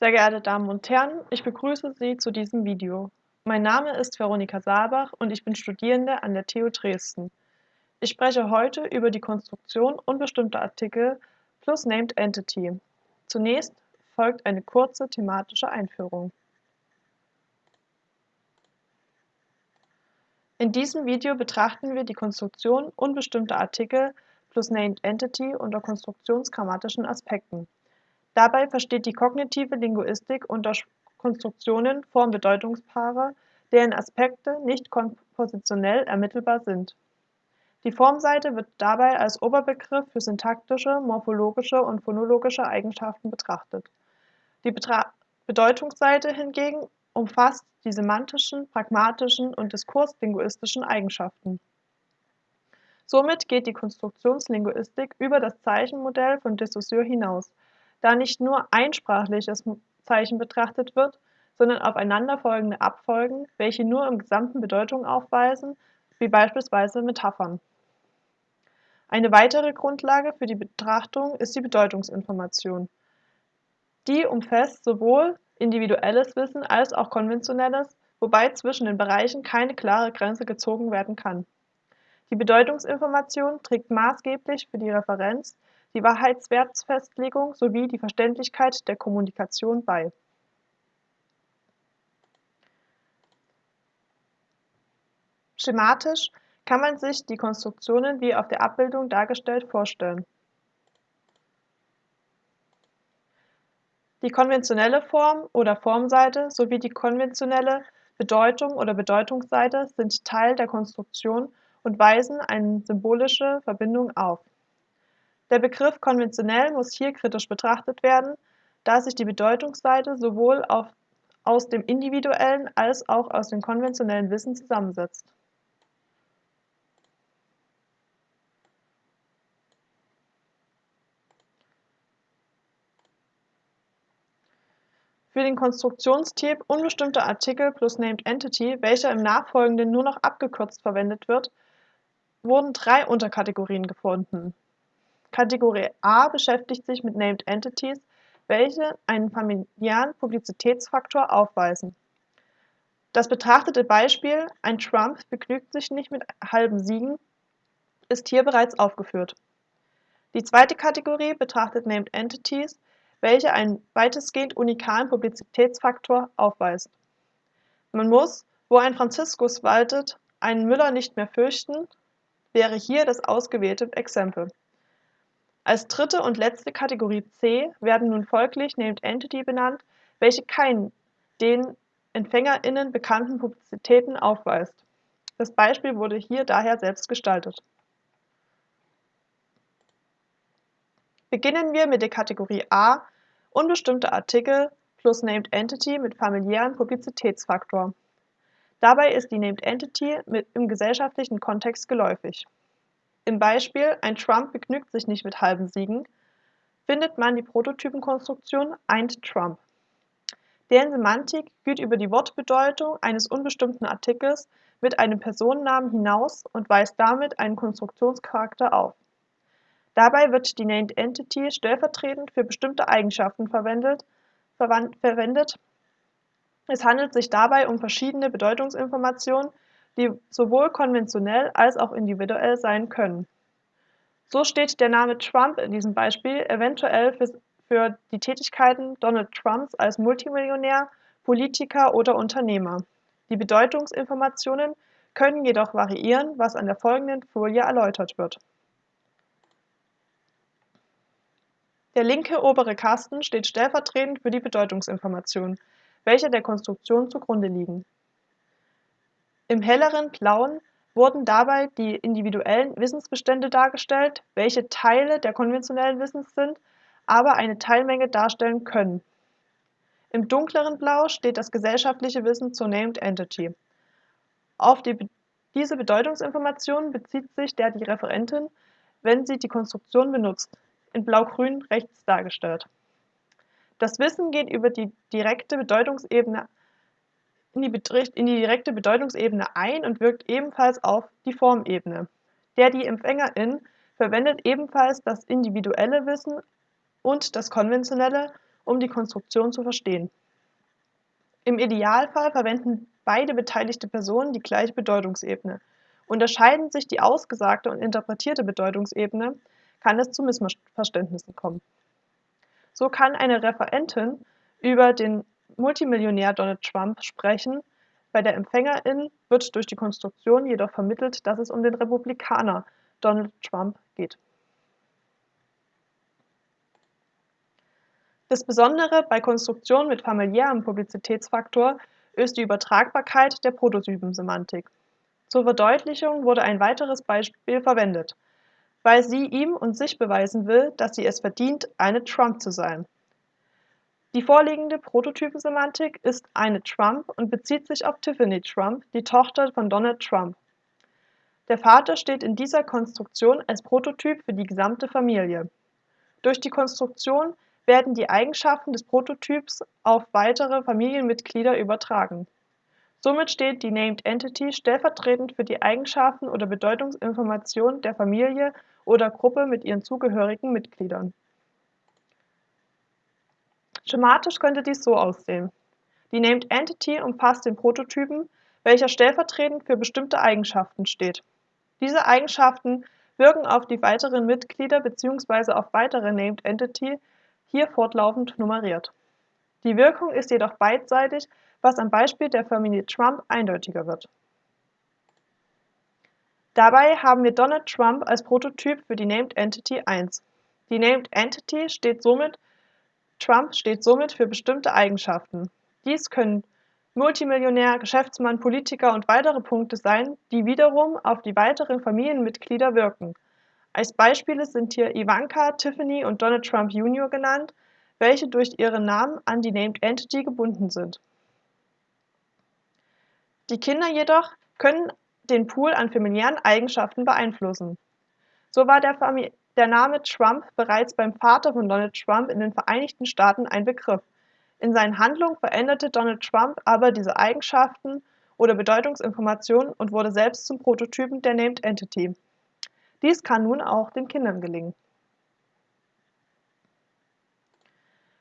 Sehr geehrte Damen und Herren, ich begrüße Sie zu diesem Video. Mein Name ist Veronika Saalbach und ich bin Studierende an der TU Dresden. Ich spreche heute über die Konstruktion unbestimmter Artikel plus Named Entity. Zunächst folgt eine kurze thematische Einführung. In diesem Video betrachten wir die Konstruktion unbestimmter Artikel plus Named Entity unter konstruktionsgrammatischen Aspekten. Dabei versteht die kognitive Linguistik unter Konstruktionen Form-Bedeutungspaare, deren Aspekte nicht kompositionell ermittelbar sind. Die Formseite wird dabei als Oberbegriff für syntaktische, morphologische und phonologische Eigenschaften betrachtet. Die Betra Bedeutungsseite hingegen umfasst die semantischen, pragmatischen und diskurslinguistischen Eigenschaften. Somit geht die Konstruktionslinguistik über das Zeichenmodell von de hinaus da nicht nur ein sprachliches Zeichen betrachtet wird, sondern aufeinanderfolgende Abfolgen, welche nur im Gesamten Bedeutung aufweisen, wie beispielsweise Metaphern. Eine weitere Grundlage für die Betrachtung ist die Bedeutungsinformation. Die umfasst sowohl individuelles Wissen als auch konventionelles, wobei zwischen den Bereichen keine klare Grenze gezogen werden kann. Die Bedeutungsinformation trägt maßgeblich für die Referenz die Wahrheitswertfestlegung sowie die Verständlichkeit der Kommunikation bei. Schematisch kann man sich die Konstruktionen wie auf der Abbildung dargestellt vorstellen. Die konventionelle Form oder Formseite sowie die konventionelle Bedeutung oder Bedeutungsseite sind Teil der Konstruktion und weisen eine symbolische Verbindung auf. Der Begriff konventionell muss hier kritisch betrachtet werden, da sich die Bedeutungsseite sowohl aus dem individuellen als auch aus dem konventionellen Wissen zusammensetzt. Für den Konstruktionstyp unbestimmter Artikel plus Named Entity, welcher im Nachfolgenden nur noch abgekürzt verwendet wird, wurden drei Unterkategorien gefunden Kategorie A beschäftigt sich mit Named Entities, welche einen familiären Publizitätsfaktor aufweisen. Das betrachtete Beispiel Ein Trump begnügt sich nicht mit halben Siegen ist hier bereits aufgeführt. Die zweite Kategorie betrachtet Named Entities, welche einen weitestgehend unikalen Publizitätsfaktor aufweisen. Man muss, wo ein Franziskus waltet, einen Müller nicht mehr fürchten, wäre hier das ausgewählte Exempel. Als dritte und letzte Kategorie C werden nun folglich Named Entity benannt, welche keinen den EmpfängerInnen bekannten Publizitäten aufweist. Das Beispiel wurde hier daher selbst gestaltet. Beginnen wir mit der Kategorie A unbestimmte Artikel plus Named Entity mit familiären Publizitätsfaktor. Dabei ist die Named Entity im gesellschaftlichen Kontext geläufig. Im Beispiel Ein Trump begnügt sich nicht mit halben Siegen findet man die Prototypenkonstruktion eint Trump. Deren Semantik geht über die Wortbedeutung eines unbestimmten Artikels mit einem Personennamen hinaus und weist damit einen Konstruktionscharakter auf. Dabei wird die Named Entity stellvertretend für bestimmte Eigenschaften verwendet. verwendet. Es handelt sich dabei um verschiedene Bedeutungsinformationen, die sowohl konventionell als auch individuell sein können. So steht der Name Trump in diesem Beispiel eventuell für, die Tätigkeiten Donald Trumps als Multimillionär, Politiker oder Unternehmer. Die Bedeutungsinformationen können jedoch variieren, was an der folgenden Folie erläutert wird. Der linke obere Kasten steht stellvertretend für die Bedeutungsinformationen, welche der Konstruktion zugrunde liegen. Im helleren Blauen wurden dabei die individuellen Wissensbestände dargestellt, welche Teile der konventionellen Wissens sind, aber eine Teilmenge darstellen können. Im dunkleren Blau steht das gesellschaftliche Wissen zur Named Entity. Auf die, diese Bedeutungsinformation bezieht sich der die Referentin, wenn sie die Konstruktion benutzt, in blau-grün rechts dargestellt. Das Wissen geht über die direkte Bedeutungsebene in die, in die direkte Bedeutungsebene ein und wirkt ebenfalls auf die Formebene. Der die Empfängerin verwendet ebenfalls das individuelle Wissen und das konventionelle um die Konstruktion zu verstehen. Im Idealfall verwenden beide beteiligte Personen die gleiche Bedeutungsebene. Unterscheiden sich die ausgesagte und interpretierte Bedeutungsebene, kann es zu Missverständnissen kommen. So kann eine Referentin über den Multimillionär Donald Trump sprechen, bei der Empfängerin wird durch die Konstruktion jedoch vermittelt, dass es um den Republikaner Donald Trump geht. Das Besondere bei Konstruktionen mit familiärem Publizitätsfaktor ist die Übertragbarkeit der Prototypensemantik. Zur Verdeutlichung wurde ein weiteres Beispiel verwendet, weil sie ihm und sich beweisen will, dass sie es verdient, eine Trump zu sein. Die vorliegende Prototypensemantik ist eine Trump und bezieht sich auf Tiffany Trump, die Tochter von Donald Trump. Der Vater steht in dieser Konstruktion als Prototyp für die gesamte Familie. Durch die Konstruktion werden die Eigenschaften des Prototyps auf weitere Familienmitglieder übertragen. Somit steht die Named Entity stellvertretend für die Eigenschaften oder Bedeutungsinformationen der Familie oder Gruppe mit ihren zugehörigen Mitgliedern. Schematisch könnte dies so aussehen: Die Named Entity umfasst den Prototypen, welcher stellvertretend für bestimmte Eigenschaften steht. Diese Eigenschaften wirken auf die weiteren Mitglieder bzw. auf weitere Named Entity, hier fortlaufend nummeriert. Die Wirkung ist jedoch beidseitig, was am Beispiel der Familie Trump eindeutiger wird. Dabei haben wir Donald Trump als Prototyp für die Named Entity 1. Die Named Entity steht somit Trump steht somit für bestimmte Eigenschaften. Dies können Multimillionär, Geschäftsmann, Politiker und weitere Punkte sein, die wiederum auf die weiteren Familienmitglieder wirken. Als Beispiele sind hier Ivanka, Tiffany und Donald Trump Jr. genannt, welche durch ihren Namen an die Named Entity gebunden sind. Die Kinder jedoch können den Pool an familiären Eigenschaften beeinflussen. So war der Name Trump bereits beim Vater von Donald Trump in den Vereinigten Staaten ein Begriff. In seinen Handlungen veränderte Donald Trump aber diese Eigenschaften oder Bedeutungsinformationen und wurde selbst zum Prototypen der Named Entity. Dies kann nun auch den Kindern gelingen.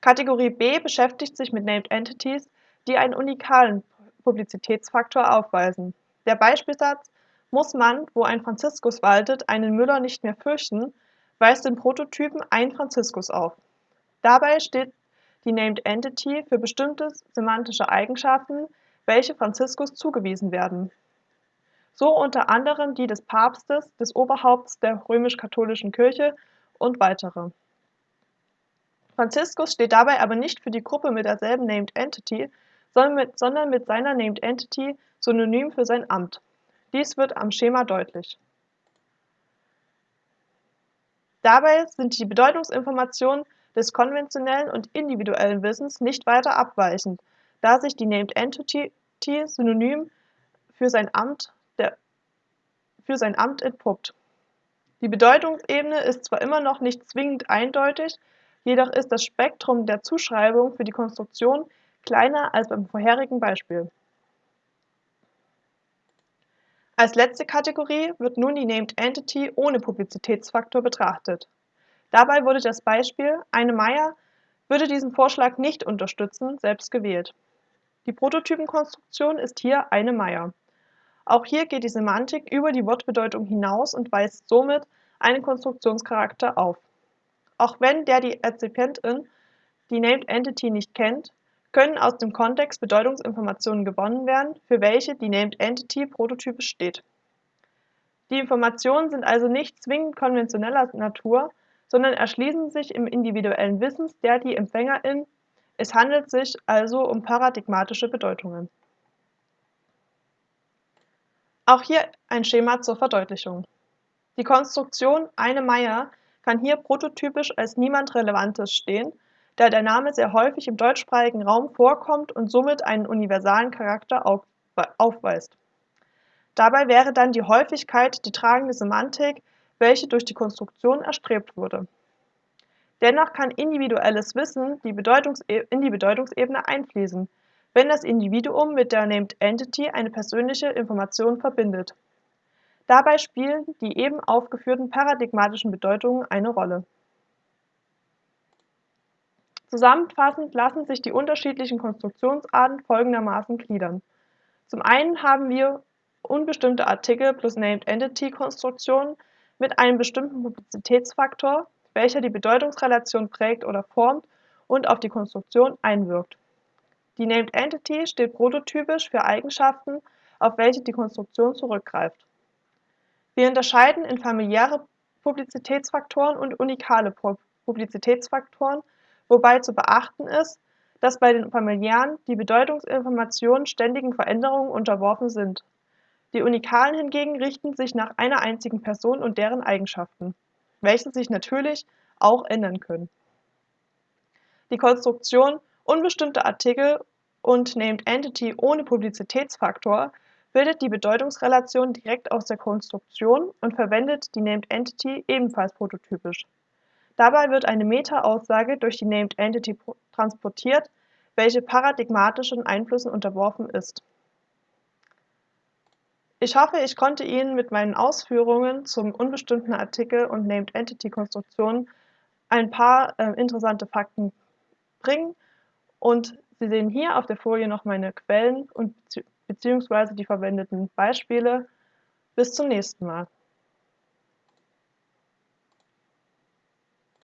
Kategorie B beschäftigt sich mit Named Entities, die einen unikalen Publizitätsfaktor aufweisen. Der Beispielsatz muss man, wo ein Franziskus waltet, einen Müller nicht mehr fürchten, weist den Prototypen ein Franziskus auf. Dabei steht die Named Entity für bestimmte semantische Eigenschaften, welche Franziskus zugewiesen werden. So unter anderem die des Papstes, des Oberhaupts der römisch-katholischen Kirche und weitere. Franziskus steht dabei aber nicht für die Gruppe mit derselben Named Entity, sondern mit, sondern mit seiner Named Entity synonym für sein Amt. Dies wird am Schema deutlich. Dabei sind die Bedeutungsinformationen des konventionellen und individuellen Wissens nicht weiter abweichend, da sich die Named Entity synonym für sein Amt, der, für sein Amt entpuppt. Die Bedeutungsebene ist zwar immer noch nicht zwingend eindeutig, jedoch ist das Spektrum der Zuschreibung für die Konstruktion kleiner als beim vorherigen Beispiel. Als letzte Kategorie wird nun die Named Entity ohne Publizitätsfaktor betrachtet. Dabei wurde das Beispiel Eine Meier würde diesen Vorschlag nicht unterstützen, selbst gewählt. Die Prototypenkonstruktion ist hier eine Meier. Auch hier geht die Semantik über die Wortbedeutung hinaus und weist somit einen Konstruktionscharakter auf. Auch wenn der die Rezipientin die Named Entity nicht kennt, können aus dem Kontext Bedeutungsinformationen gewonnen werden, für welche die Named Entity prototypisch steht. Die Informationen sind also nicht zwingend konventioneller Natur, sondern erschließen sich im individuellen Wissen der die Empfängerin, es handelt sich also um paradigmatische Bedeutungen. Auch hier ein Schema zur Verdeutlichung. Die Konstruktion eine Meier kann hier prototypisch als niemand Relevantes stehen da der Name sehr häufig im deutschsprachigen Raum vorkommt und somit einen universalen Charakter aufweist. Dabei wäre dann die Häufigkeit die tragende Semantik, welche durch die Konstruktion erstrebt wurde. Dennoch kann individuelles Wissen die in die Bedeutungsebene einfließen, wenn das Individuum mit der Named Entity eine persönliche Information verbindet. Dabei spielen die eben aufgeführten paradigmatischen Bedeutungen eine Rolle. Zusammenfassend lassen sich die unterschiedlichen Konstruktionsarten folgendermaßen gliedern: Zum einen haben wir unbestimmte Artikel plus Named Entity Konstruktionen mit einem bestimmten Publizitätsfaktor, welcher die Bedeutungsrelation prägt oder formt und auf die Konstruktion einwirkt. Die Named Entity steht prototypisch für Eigenschaften, auf welche die Konstruktion zurückgreift. Wir unterscheiden in familiäre Publizitätsfaktoren und unikale Publizitätsfaktoren wobei zu beachten ist, dass bei den familiären die Bedeutungsinformationen ständigen Veränderungen unterworfen sind. Die unikalen hingegen richten sich nach einer einzigen Person und deren Eigenschaften, welche sich natürlich auch ändern können. Die Konstruktion unbestimmter Artikel und Named Entity ohne Publizitätsfaktor bildet die Bedeutungsrelation direkt aus der Konstruktion und verwendet die Named Entity ebenfalls prototypisch. Dabei wird eine Meta-Aussage durch die Named Entity transportiert, welche paradigmatischen Einflüssen unterworfen ist. Ich hoffe, ich konnte Ihnen mit meinen Ausführungen zum unbestimmten Artikel und Named Entity Konstruktion ein paar äh, interessante Fakten bringen und Sie sehen hier auf der Folie noch meine Quellen und beziehungsweise die verwendeten Beispiele. Bis zum nächsten Mal.